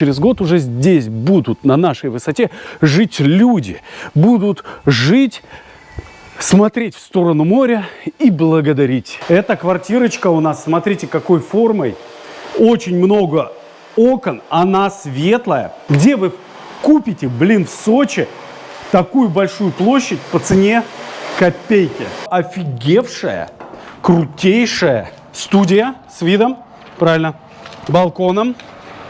Через год уже здесь будут на нашей высоте жить люди, будут жить, смотреть в сторону моря и благодарить. Эта квартирочка у нас, смотрите, какой формой. Очень много окон, она светлая. Где вы купите, блин, в Сочи такую большую площадь по цене копейки? Офигевшая, крутейшая студия с видом, правильно, балконом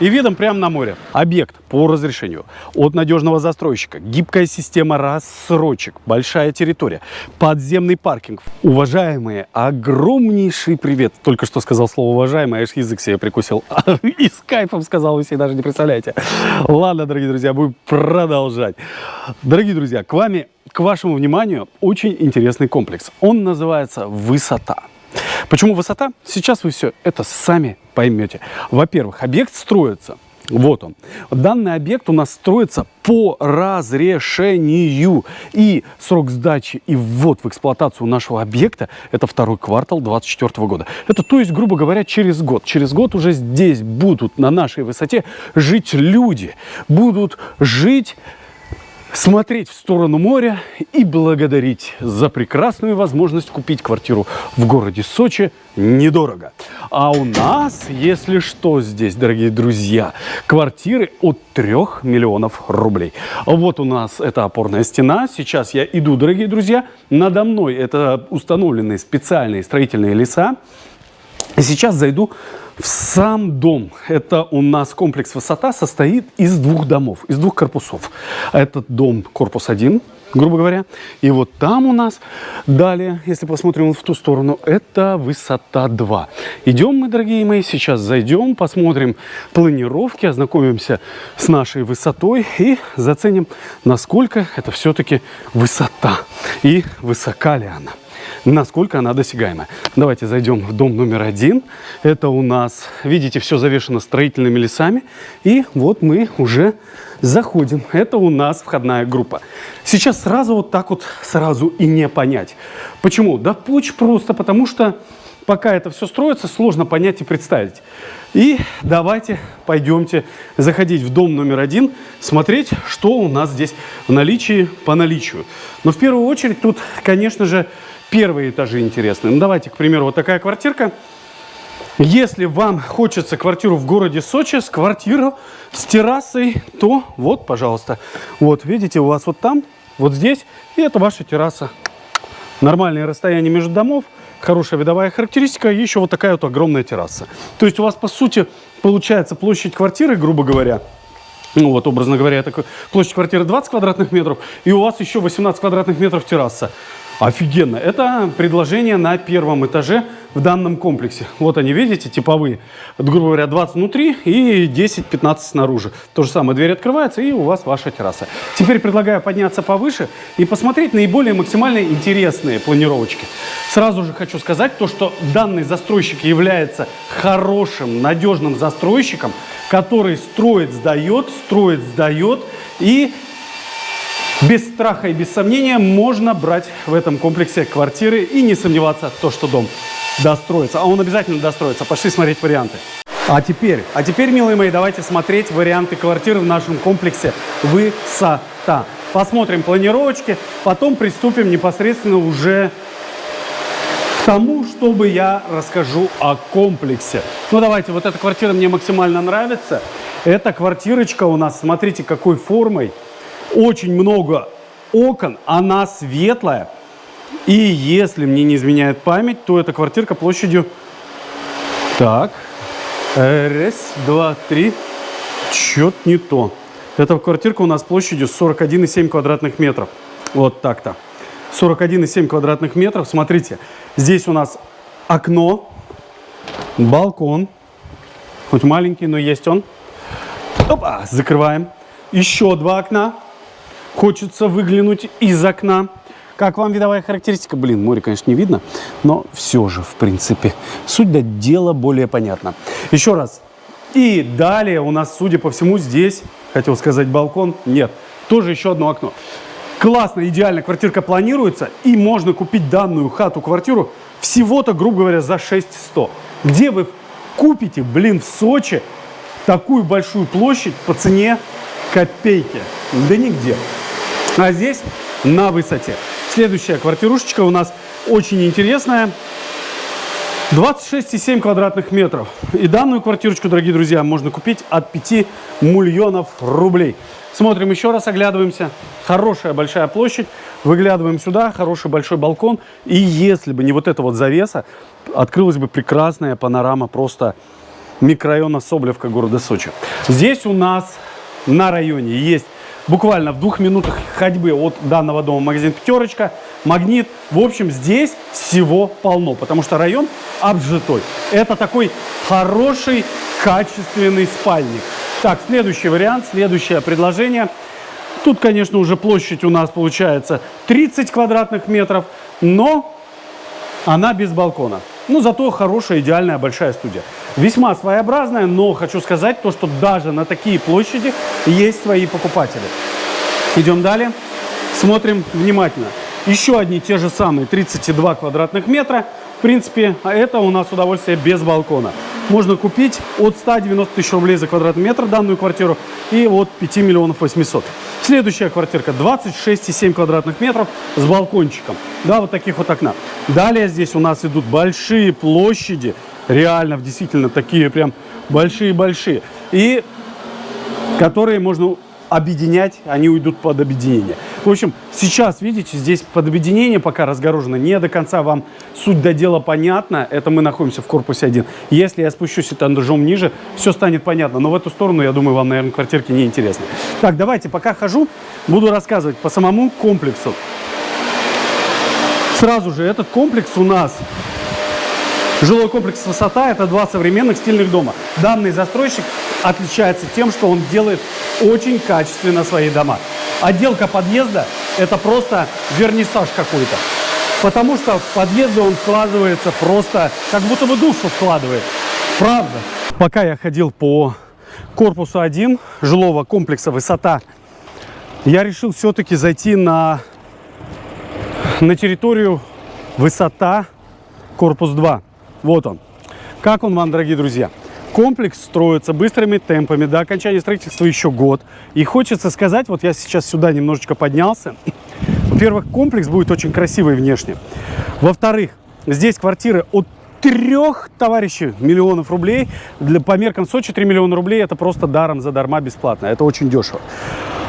и видом прямо на море. Объект по разрешению от надежного застройщика, гибкая система рассрочек, большая территория, подземный паркинг. Уважаемые, огромнейший привет. Только что сказал слово уважаемый, аж язык себе прикусил. И с кайфом сказал, вы себе даже не представляете. Ладно, дорогие друзья, будем продолжать. Дорогие друзья, к вами, к вашему вниманию очень интересный комплекс. Он называется «Высота». Почему высота? Сейчас вы все это сами поймете. Во-первых, объект строится вот он. Данный объект у нас строится по разрешению. И срок сдачи и ввод в эксплуатацию нашего объекта – это второй квартал 2024 года. Это то есть, грубо говоря, через год. Через год уже здесь будут на нашей высоте жить люди. Будут жить смотреть в сторону моря и благодарить за прекрасную возможность купить квартиру в городе Сочи недорого. А у нас, если что, здесь, дорогие друзья, квартиры от 3 миллионов рублей. Вот у нас эта опорная стена. Сейчас я иду, дорогие друзья. Надо мной это установленные специальные строительные леса. Сейчас зайду в сам дом. Это у нас комплекс «Высота» состоит из двух домов, из двух корпусов. Этот дом корпус 1, грубо говоря. И вот там у нас далее, если посмотрим в ту сторону, это высота 2. Идем мы, дорогие мои, сейчас зайдем, посмотрим планировки, ознакомимся с нашей высотой и заценим, насколько это все-таки высота и высока ли она насколько она досягаема. Давайте зайдем в дом номер один. Это у нас, видите, все завешено строительными лесами. И вот мы уже заходим. Это у нас входная группа. Сейчас сразу вот так вот, сразу и не понять. Почему? Да очень просто, потому что пока это все строится, сложно понять и представить. И давайте пойдемте заходить в дом номер один, смотреть, что у нас здесь в наличии по наличию. Но в первую очередь тут, конечно же, первые этажи интересны. Ну, давайте, к примеру, вот такая квартирка. Если вам хочется квартиру в городе Сочи с квартирой с террасой, то вот, пожалуйста. Вот, видите, у вас вот там, вот здесь, и это ваша терраса. Нормальное расстояние между домов, хорошая видовая характеристика, и еще вот такая вот огромная терраса. То есть у вас, по сути, получается площадь квартиры, грубо говоря, ну вот, образно говоря, это площадь квартиры 20 квадратных метров, и у вас еще 18 квадратных метров терраса. Офигенно. Это предложение на первом этаже в данном комплексе. Вот они, видите, типовые. грубо говоря, 20 внутри и 10-15 снаружи. То же самое, дверь открывается и у вас ваша терраса. Теперь предлагаю подняться повыше и посмотреть наиболее максимально интересные планировочки. Сразу же хочу сказать то, что данный застройщик является хорошим, надежным застройщиком, который строит, сдает, строит, сдает и без страха и без сомнения можно брать в этом комплексе квартиры и не сомневаться, то, что дом достроится. А он обязательно достроится. Пошли смотреть варианты. А теперь, а теперь, милые мои, давайте смотреть варианты квартиры в нашем комплексе «Высота». Посмотрим планировочки, потом приступим непосредственно уже к тому, чтобы я расскажу о комплексе. Ну, давайте, вот эта квартира мне максимально нравится. Эта квартирочка у нас, смотрите, какой формой очень много окон, она светлая. И если мне не изменяет память, то эта квартирка площадью... Так, раз, два, три. Чё-то не то. Эта квартирка у нас площадью 41,7 квадратных метров. Вот так-то. 41,7 квадратных метров. Смотрите, здесь у нас окно, балкон. Хоть маленький, но есть он. Опа, закрываем. Еще два окна. Хочется выглянуть из окна. Как вам видовая характеристика? Блин, море, конечно, не видно, но все же, в принципе, суть до дела более понятна. Еще раз. И далее у нас, судя по всему, здесь, хотел сказать балкон, нет, тоже еще одно окно. Классно, идеально, квартирка планируется, и можно купить данную хату-квартиру всего-то, грубо говоря, за 6100. Где вы купите, блин, в Сочи такую большую площадь по цене копейки. Да нигде. А здесь на высоте. Следующая квартирушечка у нас очень интересная. 26,7 квадратных метров. И данную квартирочку, дорогие друзья, можно купить от 5 миллионов рублей. Смотрим еще раз, оглядываемся. Хорошая большая площадь. Выглядываем сюда, хороший большой балкон. И если бы не вот эта вот завеса, открылась бы прекрасная панорама просто микрорайона Соблевка города Сочи. Здесь у нас на районе есть буквально в двух минутах ходьбы от данного дома магазин «Пятерочка», «Магнит». В общем, здесь всего полно, потому что район обжитой. Это такой хороший, качественный спальник. Так, следующий вариант, следующее предложение. Тут, конечно, уже площадь у нас получается 30 квадратных метров, но она без балкона. Ну, зато хорошая, идеальная большая студия. Весьма своеобразная, но хочу сказать то, что даже на такие площади есть свои покупатели. Идем далее. Смотрим внимательно. Еще одни те же самые 32 квадратных метра. В принципе, это у нас удовольствие без балкона. Можно купить от 190 тысяч рублей за квадратный метр данную квартиру и от 5 миллионов 800. Следующая квартирка 26,7 квадратных метров с балкончиком. Да, вот таких вот окна. Далее здесь у нас идут большие площади. Реально, действительно, такие прям большие-большие. И которые можно объединять, они уйдут под объединение. В общем, сейчас, видите, здесь под объединение пока разгорожено. Не до конца вам суть до дела понятна. Это мы находимся в корпусе 1. Если я спущусь этажом ниже, все станет понятно. Но в эту сторону, я думаю, вам, наверное, квартирки не интересны. Так, давайте, пока хожу, буду рассказывать по самому комплексу. Сразу же, этот комплекс у нас Жилой комплекс «Высота» – это два современных стильных дома. Данный застройщик отличается тем, что он делает очень качественно свои дома. Отделка подъезда – это просто вернисаж какой-то. Потому что в подъезды он вкладывается просто, как будто бы душу вкладывает. Правда. Пока я ходил по корпусу 1 жилого комплекса «Высота», я решил все-таки зайти на, на территорию «Высота» корпус 2. Вот он. Как он вам, дорогие друзья? Комплекс строится быстрыми темпами. До окончания строительства еще год. И хочется сказать, вот я сейчас сюда немножечко поднялся. Во-первых, комплекс будет очень красивый внешне. Во-вторых, здесь квартиры от трех товарищей миллионов рублей. Для, по меркам Сочи 3 миллиона рублей это просто даром, задарма, бесплатно. Это очень дешево.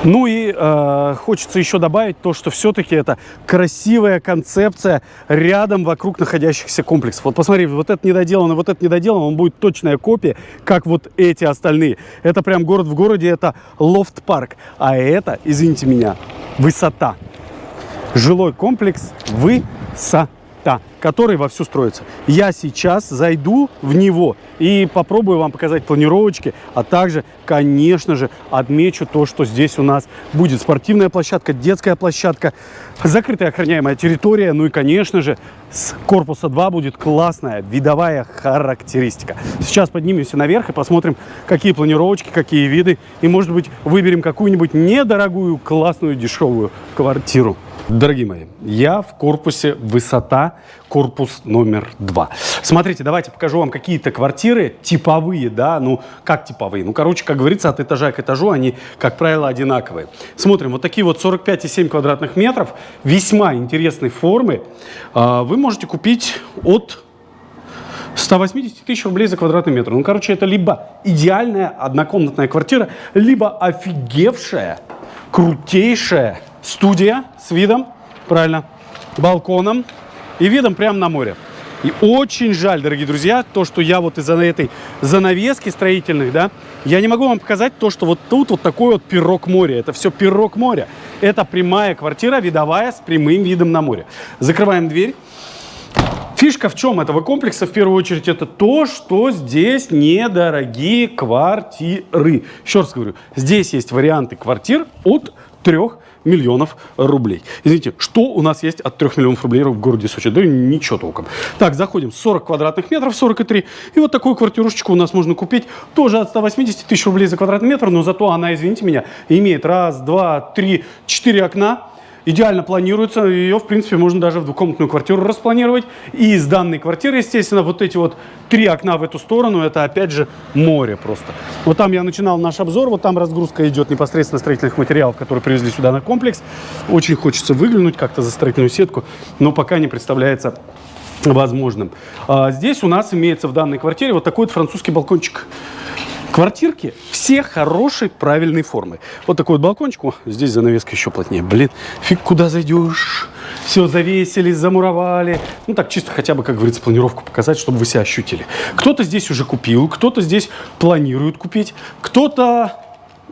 Ну и э, хочется еще добавить то, что все-таки это красивая концепция рядом вокруг находящихся комплексов. Вот посмотри, вот это недоделано, вот это недоделано, он будет точная копия, как вот эти остальные. Это прям город в городе, это лофт-парк. А это, извините меня, высота. Жилой комплекс высота та, который вовсю строится. Я сейчас зайду в него и попробую вам показать планировочки, а также, конечно же, отмечу то, что здесь у нас будет спортивная площадка, детская площадка, закрытая охраняемая территория, ну и, конечно же, с корпуса 2 будет классная видовая характеристика. Сейчас поднимемся наверх и посмотрим, какие планировочки, какие виды, и, может быть, выберем какую-нибудь недорогую, классную, дешевую квартиру. Дорогие мои, я в корпусе высота, корпус номер два. Смотрите, давайте покажу вам какие-то квартиры типовые, да, ну, как типовые? Ну, короче, как говорится, от этажа к этажу они, как правило, одинаковые. Смотрим, вот такие вот 45,7 квадратных метров, весьма интересной формы, а, вы можете купить от 180 тысяч рублей за квадратный метр. Ну, короче, это либо идеальная однокомнатная квартира, либо офигевшая, крутейшая студия с видом, правильно, балконом и видом прямо на море. И очень жаль, дорогие друзья, то, что я вот из-за этой занавески строительных, да, я не могу вам показать то, что вот тут вот такой вот пирог моря. Это все пирог моря. Это прямая квартира, видовая, с прямым видом на море. Закрываем дверь. Фишка в чем этого комплекса, в первую очередь, это то, что здесь недорогие квартиры. Еще раз говорю, здесь есть варианты квартир от 3 миллионов рублей. Извините, что у нас есть от 3 миллионов рублей в городе Сочи? Да ничего толком. Так, заходим, 40 квадратных метров, 43. И вот такую квартирушечку у нас можно купить тоже от 180 тысяч рублей за квадратный метр, но зато она, извините меня, имеет раз, два, три, четыре окна, идеально планируется. Ее, в принципе, можно даже в двухкомнатную квартиру распланировать. И из данной квартиры, естественно, вот эти вот три окна в эту сторону, это опять же море просто. Вот там я начинал наш обзор, вот там разгрузка идет непосредственно строительных материалов, которые привезли сюда на комплекс. Очень хочется выглянуть как-то за строительную сетку, но пока не представляется возможным. А здесь у нас имеется в данной квартире вот такой вот французский балкончик. Квартирки все хорошей, правильной формы. Вот такой вот балкончик. О, здесь занавеска еще плотнее. Блин, фиг куда зайдешь. Все завесили, замуровали. Ну так чисто хотя бы, как говорится, планировку показать, чтобы вы себя ощутили. Кто-то здесь уже купил, кто-то здесь планирует купить, кто-то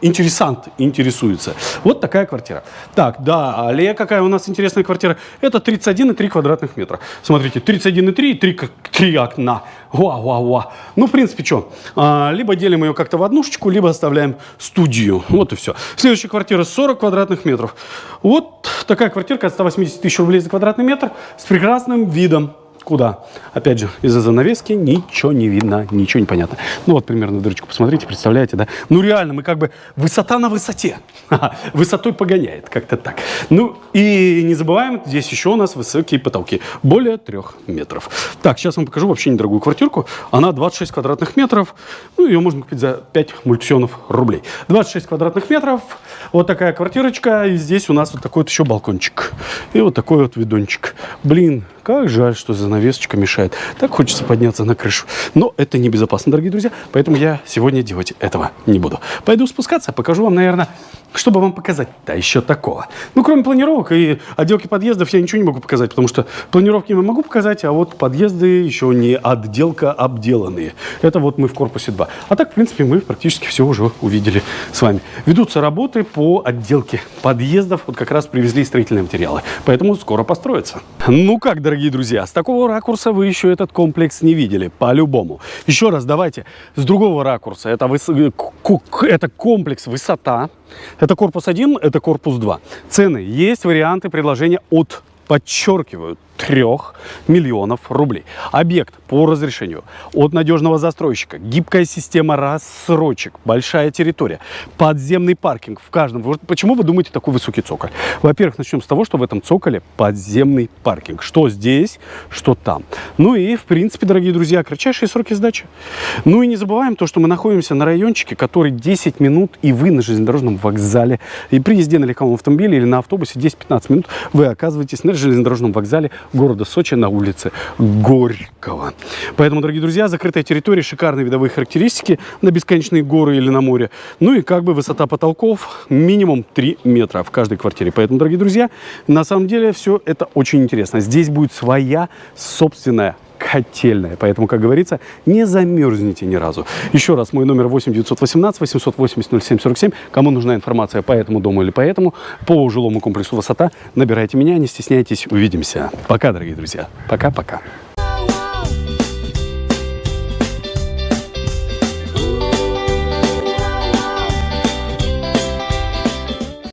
интересант интересуется. Вот такая квартира. Так, далее какая у нас интересная квартира? Это 31,3 квадратных метра. Смотрите, 31,3 и 3, 3 окна. Вау. Ну, в принципе, что? А, либо делим ее как-то в однушечку, либо оставляем студию. Вот и все. Следующая квартира 40 квадратных метров. Вот такая квартирка от 180 тысяч рублей за квадратный метр с прекрасным видом. Куда? Опять же, из-за занавески ничего не видно, ничего не понятно. Ну вот примерно дырочку посмотрите, представляете, да? Ну реально, мы как бы высота на высоте. Высотой погоняет, как-то так. Ну и не забываем, здесь еще у нас высокие потолки, более трех метров. Так, сейчас вам покажу вообще недорогую квартирку. Она 26 квадратных метров, ну ее можно купить за 5 мультионов рублей. 26 квадратных метров, вот такая квартирочка, и здесь у нас вот такой вот еще балкончик. И вот такой вот видончик. Блин, как жаль, что занавесочка мешает. Так хочется подняться на крышу. Но это небезопасно, дорогие друзья. Поэтому я сегодня делать этого не буду. Пойду спускаться, покажу вам, наверное, чтобы вам показать, да еще такого. Ну, кроме планировок и отделки подъездов я ничего не могу показать, потому что планировки я могу показать, а вот подъезды еще не отделка обделанные. Это вот мы в корпусе 2. А так, в принципе, мы практически все уже увидели с вами. Ведутся работы по отделке подъездов. Вот как раз привезли строительные материалы. Поэтому скоро построятся. Ну как, дорогие друзья, с такого ракурса вы еще этот комплекс не видели, по-любому. Еще раз давайте с другого ракурса. Это, выс... это комплекс высота. Это корпус 1, это корпус 2. Цены. Есть варианты предложения от, подчеркиваю, 3 миллионов рублей. Объект по разрешению от надежного застройщика, гибкая система рассрочек, большая территория, подземный паркинг в каждом. Почему вы думаете такой высокий цоколь? Во-первых, начнем с того, что в этом цоколе подземный паркинг. Что здесь, что там. Ну и, в принципе, дорогие друзья, кратчайшие сроки сдачи. Ну и не забываем то, что мы находимся на райончике, который 10 минут, и вы на железнодорожном вокзале. И при езде на легковом автомобиле или на автобусе 10-15 минут вы оказываетесь на железнодорожном вокзале города Сочи на улице Горького. Поэтому, дорогие друзья, закрытая территория, шикарные видовые характеристики на бесконечные горы или на море. Ну и как бы высота потолков минимум 3 метра в каждой квартире. Поэтому, дорогие друзья, на самом деле все это очень интересно. Здесь будет своя собственная котельная. Поэтому, как говорится, не замерзните ни разу. Еще раз, мой номер 8 918 880 07 47. Кому нужна информация по этому дому или по этому, по жилому комплексу «Высота», набирайте меня, не стесняйтесь, увидимся. Пока, дорогие друзья. Пока-пока.